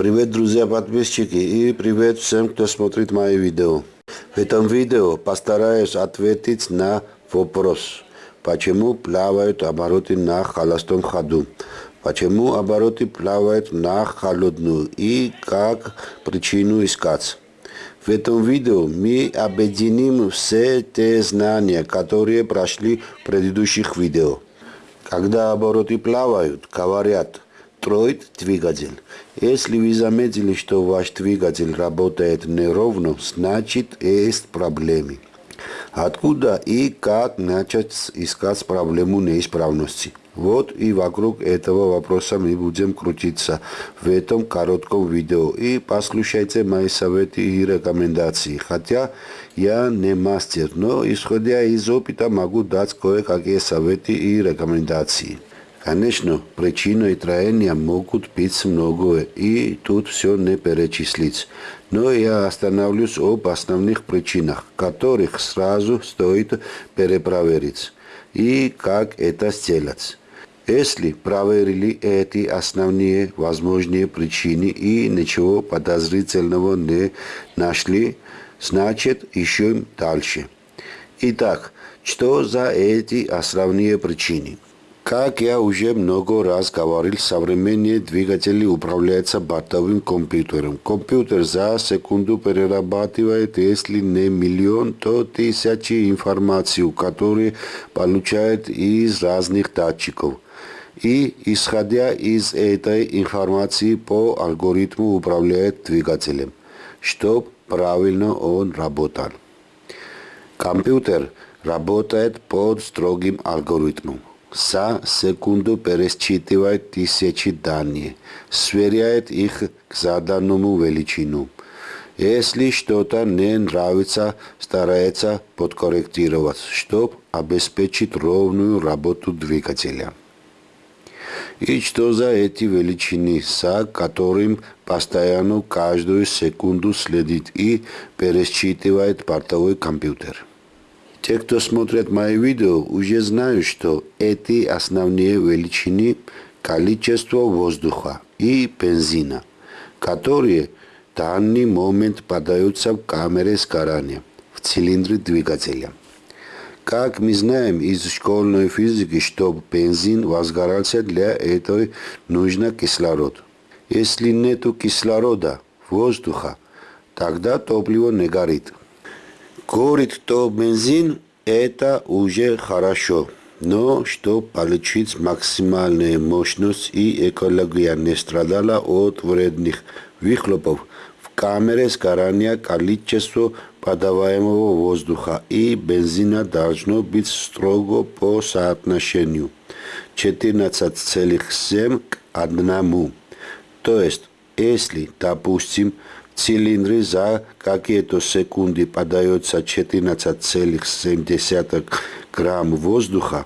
Привет, друзья подписчики и привет всем, кто смотрит мои видео. В этом видео постараюсь ответить на вопрос, почему плавают обороты на холостом ходу, почему обороты плавают на холодную и как причину искать. В этом видео мы объединим все те знания, которые прошли в предыдущих видео. Когда обороты плавают, говорят – строит двигатель. Если вы заметили, что ваш двигатель работает неровно, значит есть проблемы. Откуда и как начать искать проблему неисправности? Вот и вокруг этого вопроса мы будем крутиться в этом коротком видео. И послушайте мои советы и рекомендации. Хотя я не мастер, но исходя из опыта могу дать кое-какие советы и рекомендации. Конечно, причиной троения могут быть многое, и тут все не перечислить. Но я остановлюсь об основных причинах, которых сразу стоит перепроверить. И как это сделать. Если проверили эти основные возможные причины и ничего подозрительного не нашли, значит ищем дальше. Итак, что за эти основные причины? Как я уже много раз говорил, современные двигатели управляются бортовым компьютером. Компьютер за секунду перерабатывает, если не миллион, то тысячи информацию, которую получает из разных датчиков. И, исходя из этой информации, по алгоритму управляет двигателем, чтобы правильно он работал. Компьютер работает под строгим алгоритмом за секунду пересчитывает тысячи данных, сверяет их к заданному величину. Если что-то не нравится, старается подкорректировать, чтобы обеспечить ровную работу двигателя. И что за эти величины, за которым постоянно каждую секунду следит и пересчитывает портовой компьютер. Те, кто смотрят мои видео, уже знают, что эти основные величины количество воздуха и бензина, которые в данный момент подаются в камере сгорания, в цилиндре двигателя. Как мы знаем из школьной физики, чтобы бензин возгорался, для этого нужно кислород. Если нет кислорода, воздуха, тогда топливо не горит. Горит то бензин, это уже хорошо. Но чтобы получить максимальную мощность и экология не страдала от вредных выхлопов, в камере сгорания количество подаваемого воздуха и бензина должно быть строго по соотношению 14,7 к 1. То есть, если, допустим, цилиндре за какие-то секунды подается 14,7 грамм воздуха,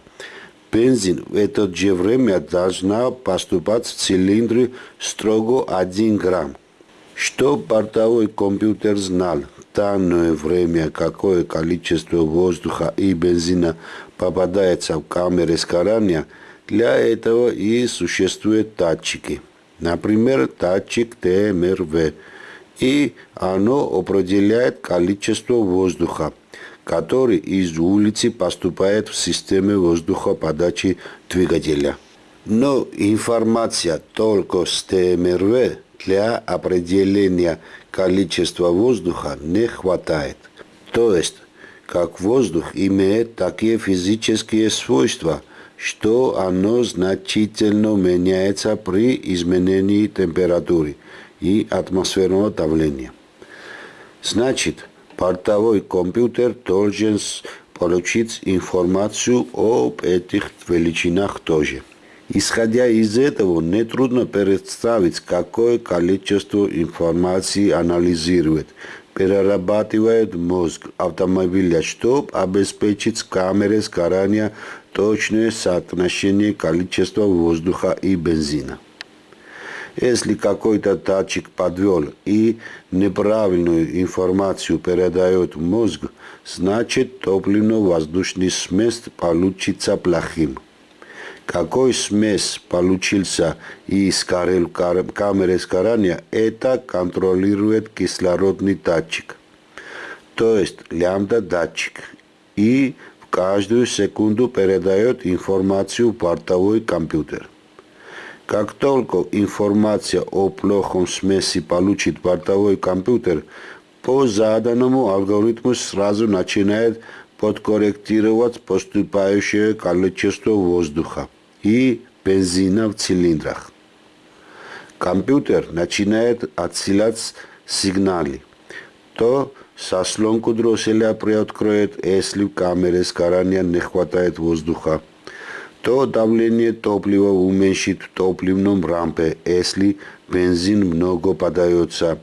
бензин в это же время должна поступать в цилиндре строго 1 грамм. Что бортовой компьютер знал в данное время, какое количество воздуха и бензина попадается в камеры сгорания, для этого и существуют датчики. Например, датчик ТМРВ – и оно определяет количество воздуха, который из улицы поступает в систему воздухоподачи двигателя. Но информация только с ТМРВ для определения количества воздуха не хватает. То есть, как воздух имеет такие физические свойства, что оно значительно меняется при изменении температуры и атмосферного давления. Значит, портовой компьютер должен получить информацию об этих величинах тоже. Исходя из этого, нетрудно представить, какое количество информации анализирует, перерабатывает мозг автомобиля, чтобы обеспечить камере сгорания точное соотношение количества воздуха и бензина. Если какой-то датчик подвел и неправильную информацию передает мозг, значит топливно-воздушный смесь получится плохим. Какой смесь получился из камеры сгорания, это контролирует кислородный датчик. То есть лямбда-датчик. И в каждую секунду передает информацию в бортовой компьютер. Как только информация о плохом смеси получит бортовой компьютер, по заданному алгоритму сразу начинает подкорректировать поступающее количество воздуха и бензина в цилиндрах. Компьютер начинает отсылать сигналы. То сослонку дросселя приоткроет, если в камере сгорания не хватает воздуха то давление топлива уменьшит в топливном рампе, если бензин много подается,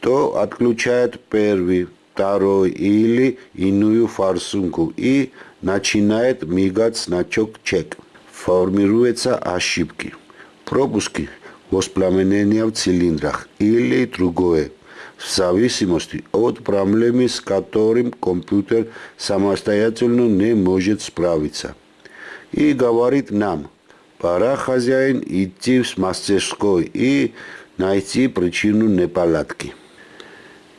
то отключает первый, второй или иную форсунку и начинает мигать значок чек. Формируются ошибки, пропуски, воспламенения в цилиндрах или другое, в зависимости от проблемы, с которым компьютер самостоятельно не может справиться и говорит нам, пора хозяин идти в мастерской и найти причину неполадки.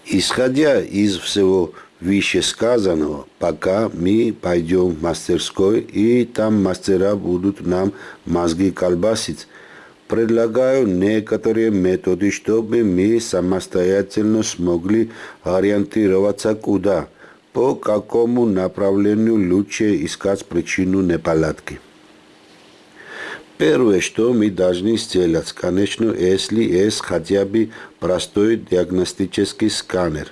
Исходя из всего вышесказанного, пока мы пойдем в мастерской и там мастера будут нам мозги колбасить, предлагаю некоторые методы, чтобы мы самостоятельно смогли ориентироваться куда – по какому направлению лучше искать причину неполадки. Первое, что мы должны сделать, конечно, если есть хотя бы простой диагностический сканер.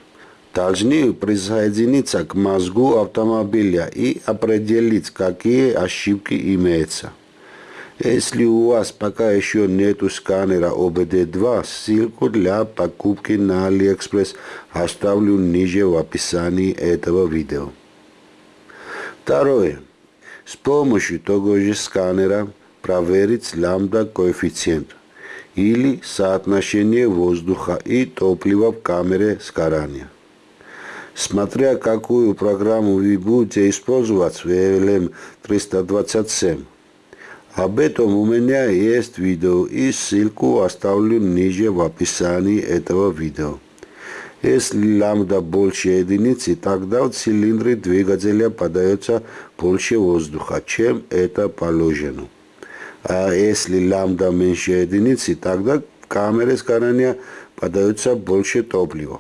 Должны присоединиться к мозгу автомобиля и определить, какие ошибки имеются. Если у вас пока еще нету сканера ОБД-2, ссылку для покупки на AliExpress оставлю ниже в описании этого видео. Второе. С помощью того же сканера проверить лямбда-коэффициент или соотношение воздуха и топлива в камере сгорания. Смотря какую программу вы будете использовать в VLM 327, об этом у меня есть видео и ссылку оставлю ниже в описании этого видео. Если ламда больше единицы, тогда в цилиндре двигателя подается больше воздуха, чем это положено. А если ламда меньше единицы, тогда в камере сгорания подается больше топлива.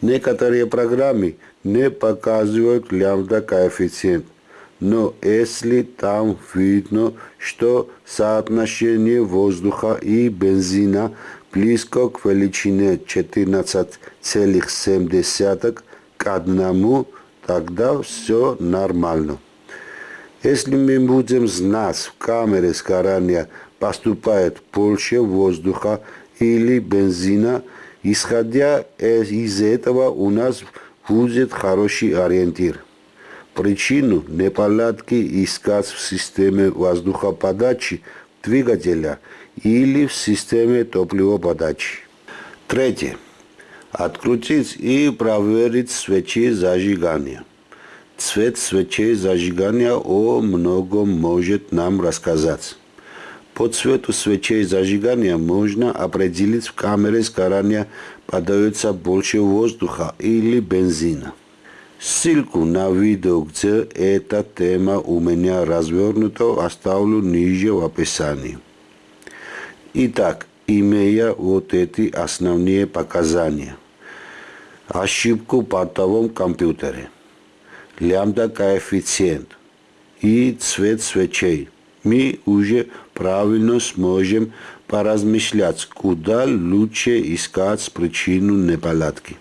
Некоторые программы не показывают лямбда коэффициент – но если там видно, что соотношение воздуха и бензина близко к величине 14,7 к одному, тогда все нормально. Если мы будем знать, в камере сгорания поступает больше воздуха или бензина, исходя из этого у нас будет хороший ориентир. Причину неполадки искать в системе воздухоподачи двигателя или в системе топливоподачи. Третье. Открутить и проверить свечи зажигания. Цвет свечей зажигания о многом может нам рассказать. По цвету свечей зажигания можно определить в камере сгорания подается больше воздуха или бензина. Ссылку на видео, где эта тема у меня развернута, оставлю ниже в описании. Итак, имея вот эти основные показания. Ошибку в бортовом компьютере. Лямбда коэффициент и цвет свечей. Мы уже правильно сможем поразмышлять, куда лучше искать причину неполадки.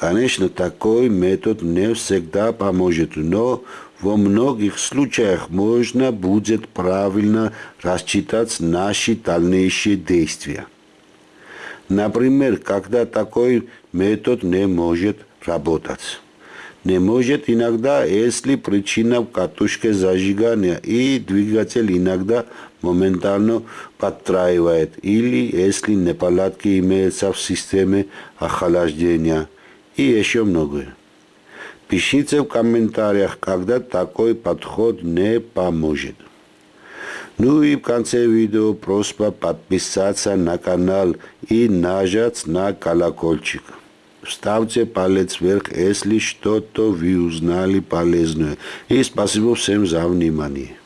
Конечно, такой метод не всегда поможет, но во многих случаях можно будет правильно рассчитать наши дальнейшие действия. Например, когда такой метод не может работать. Не может иногда, если причина в катушке зажигания и двигатель иногда моментально подтраивает, или если неполадки имеются в системе охлаждения – и еще многое. Пишите в комментариях, когда такой подход не поможет. Ну и в конце видео просьба подписаться на канал и нажать на колокольчик. Ставьте палец вверх, если что-то вы узнали полезное. И спасибо всем за внимание.